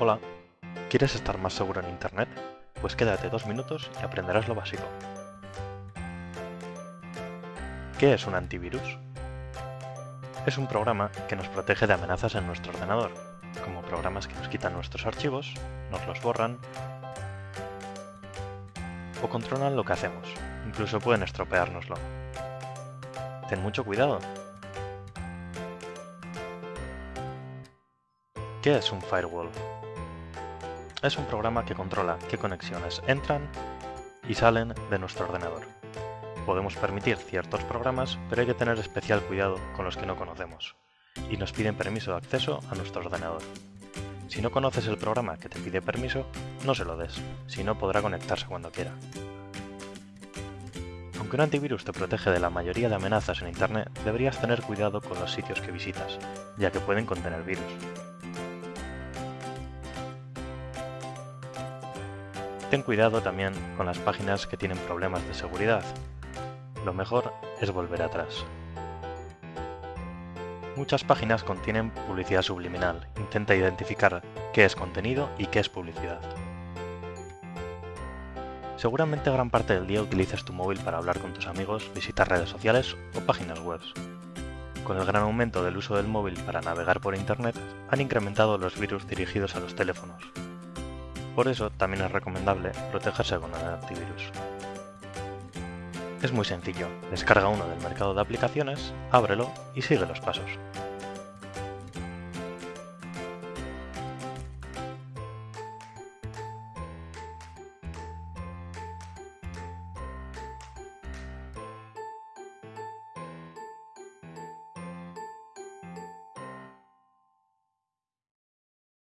Hola, ¿quieres estar más seguro en Internet? Pues quédate dos minutos y aprenderás lo básico. ¿Qué es un antivirus? Es un programa que nos protege de amenazas en nuestro ordenador, como programas que nos quitan nuestros archivos, nos los borran o controlan lo que hacemos, incluso pueden estropeárnoslo. Ten mucho cuidado. ¿Qué es un firewall? Es un programa que controla qué conexiones entran y salen de nuestro ordenador. Podemos permitir ciertos programas, pero hay que tener especial cuidado con los que no conocemos, y nos piden permiso de acceso a nuestro ordenador. Si no conoces el programa que te pide permiso, no se lo des, si no podrá conectarse cuando quiera. Aunque un antivirus te protege de la mayoría de amenazas en Internet, deberías tener cuidado con los sitios que visitas, ya que pueden contener virus. Ten cuidado también con las páginas que tienen problemas de seguridad, lo mejor es volver atrás. Muchas páginas contienen publicidad subliminal. Intenta identificar qué es contenido y qué es publicidad. Seguramente gran parte del día utilizas tu móvil para hablar con tus amigos, visitar redes sociales o páginas web. Con el gran aumento del uso del móvil para navegar por Internet, han incrementado los virus dirigidos a los teléfonos. Por eso también es recomendable protegerse con el antivirus. Es muy sencillo, descarga uno del mercado de aplicaciones, ábrelo y sigue los pasos.